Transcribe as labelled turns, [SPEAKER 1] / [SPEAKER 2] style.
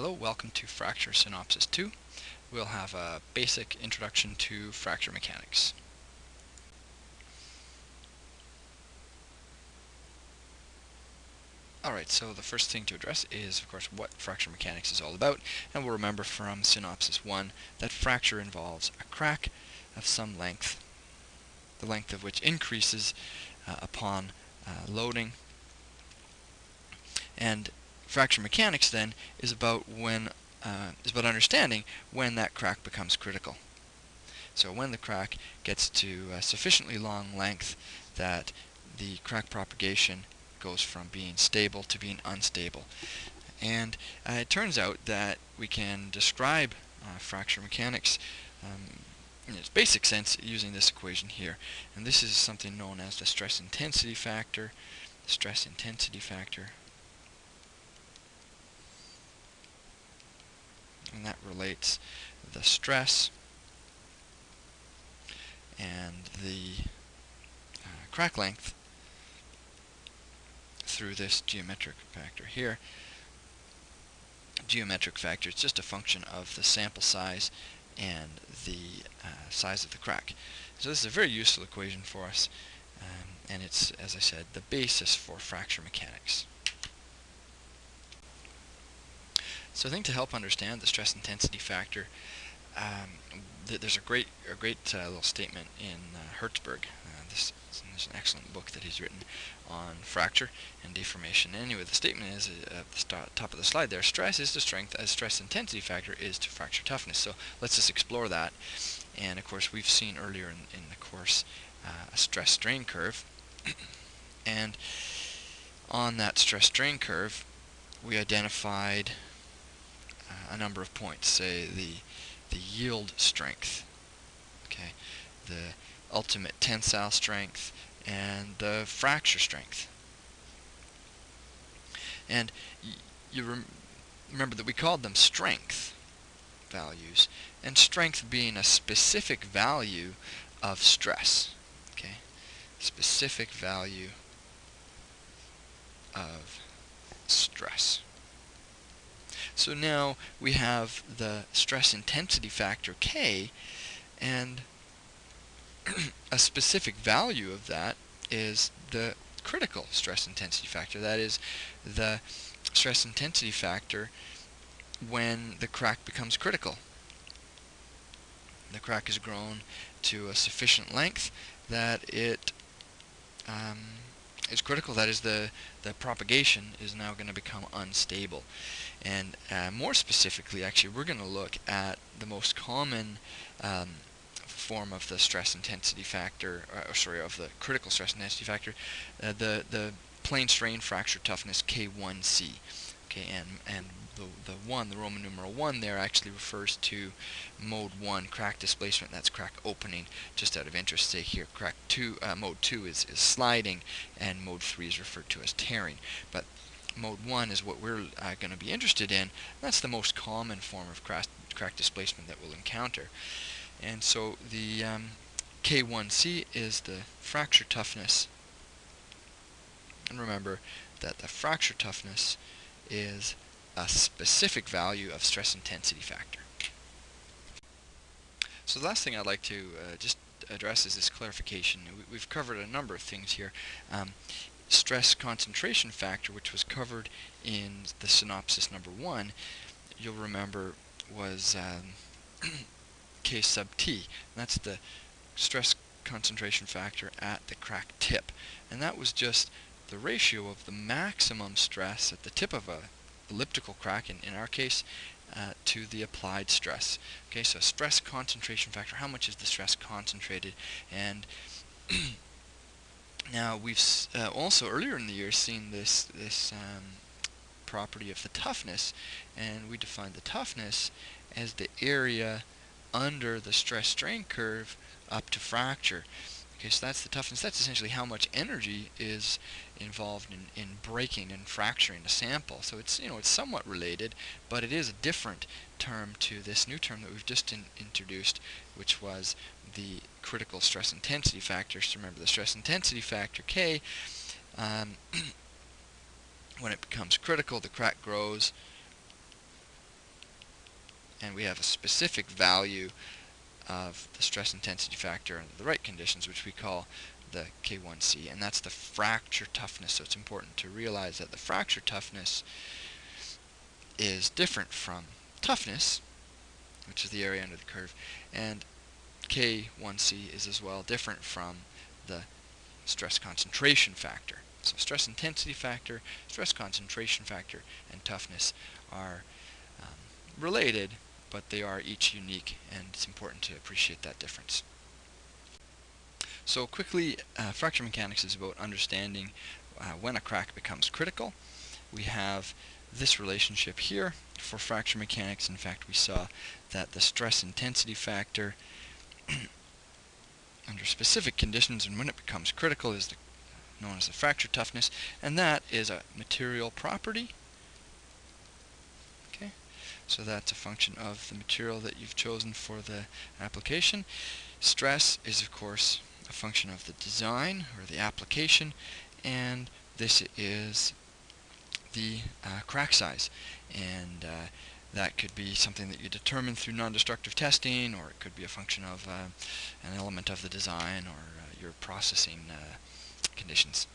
[SPEAKER 1] Hello, welcome to Fracture Synopsis 2. We'll have a basic introduction to fracture mechanics. Alright, so the first thing to address is, of course, what fracture mechanics is all about, and we'll remember from Synopsis 1 that fracture involves a crack of some length, the length of which increases uh, upon uh, loading, and fracture mechanics then is about when uh, is about understanding when that crack becomes critical. So when the crack gets to a sufficiently long length that the crack propagation goes from being stable to being unstable. And uh, it turns out that we can describe uh, fracture mechanics um, in its basic sense using this equation here. And this is something known as the stress intensity factor. Stress intensity factor and that relates the stress and the uh, crack length through this geometric factor here. Geometric factor is just a function of the sample size and the uh, size of the crack. So this is a very useful equation for us um, and it's, as I said, the basis for fracture mechanics. So I think to help understand the stress intensity factor, um, th there's a great a great uh, little statement in uh, Hertzberg. Uh, this, is an excellent book that he's written on fracture and deformation. Anyway, the statement is uh, at the top of the slide there, stress is to strength as stress intensity factor is to fracture toughness. So let's just explore that. And of course, we've seen earlier in, in the course uh, a stress strain curve. and on that stress strain curve, we identified a number of points, say the the yield strength, okay, the ultimate tensile strength, and the fracture strength. And you rem remember that we called them strength values, and strength being a specific value of stress, okay, specific value of stress. So now we have the stress intensity factor K and a specific value of that is the critical stress intensity factor. That is the stress intensity factor when the crack becomes critical. The crack has grown to a sufficient length that it um, is critical. That is the, the propagation is now going to become unstable. And uh, more specifically, actually, we're going to look at the most common um, form of the stress intensity factor, uh, or sorry, of the critical stress intensity factor, uh, the, the plane strain fracture toughness K1C. Okay, and, and the, the 1, the Roman numeral 1 there actually refers to mode 1 crack displacement, that's crack opening, just out of interest, say here crack 2, uh, mode 2 is, is sliding, and mode 3 is referred to as tearing. But mode 1 is what we're uh, going to be interested in. That's the most common form of crack, crack displacement that we'll encounter. And so the um, K1C is the fracture toughness. And remember that the fracture toughness is a specific value of stress intensity factor. So the last thing I'd like to uh, just address is this clarification. We, have covered a number of things here. Um, stress concentration factor, which was covered in the synopsis number one, you'll remember was um, K sub T. that's the stress concentration factor at the crack tip. And that was just the ratio of the maximum stress at the tip of a elliptical crack, in, in our case, uh, to the applied stress. Okay, so stress concentration factor, how much is the stress concentrated? And now we've uh, also earlier in the year seen this this um, property of the toughness, and we defined the toughness as the area under the stress strain curve up to fracture. Okay, so that's the toughness. That's essentially how much energy is involved in, in breaking and fracturing a sample. So it's you know it's somewhat related, but it is a different term to this new term that we've just in, introduced, which was the critical stress intensity factor. So remember the stress intensity factor K. Um, when it becomes critical, the crack grows and we have a specific value of the stress intensity factor under the right conditions, which we call the K1C, and that's the fracture toughness. So it's important to realize that the fracture toughness is different from toughness, which is the area under the curve, and K1C is as well different from the stress concentration factor. So stress intensity factor, stress concentration factor, and toughness are um, related, but they are each unique, and it's important to appreciate that difference. So quickly, uh, fracture mechanics is about understanding uh, when a crack becomes critical. We have this relationship here for fracture mechanics. In fact, we saw that the stress intensity factor under specific conditions and when it becomes critical is the, known as the fracture toughness, and that is a material property. So that's a function of the material that you've chosen for the application. Stress is, of course, a function of the design or the application and this is the uh, crack size and uh, that could be something that you determine through non-destructive testing or it could be a function of uh, an element of the design or uh, your processing uh, conditions.